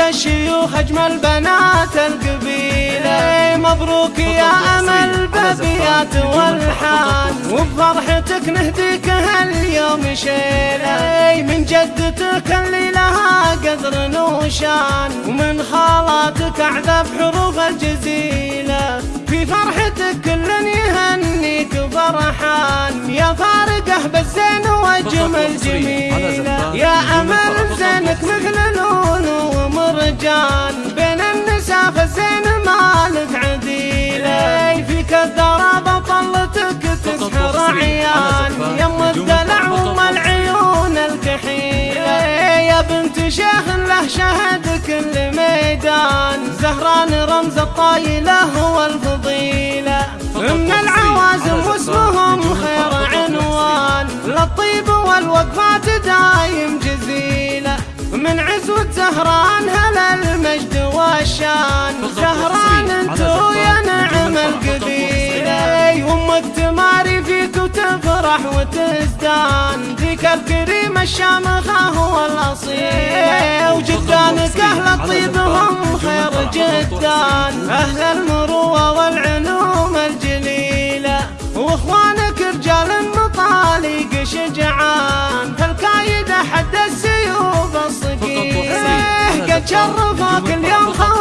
الشيوخ أجمل بنات القبيلة. مبروك يا أمل بابيات والحان. وبفرحتك نهديك هاليوم شيلة. من جدتك اللي لها قدر نوشان. ومن خالاتك أعذب حروف الجزيلة. في فرحتك كل يهنيك فرحان يا فارقه بالزين وجمل جميله يا أمل زينك مثل شيخ له شهد كل ميدان. زهران رمز الطايلة والفضيله من العوازم واسمهم خير عنوان. للطيب والوقفات دايم جزيلة. من عزوة زهران هلا المجد والشان زهران انتو يا نعم القبيلة. أمك تماري فيك وتفرح وتزدان. ذيك الكريم الشامخة هو الاصيل وجدانك أهل الطيب هم خير جدان. أهل المروة والعلوم الجليلة. وإخوانك رجال مطالق شجعان. فالكايدة حد السيوف الصقيل. قد شرفوك اليوم خواون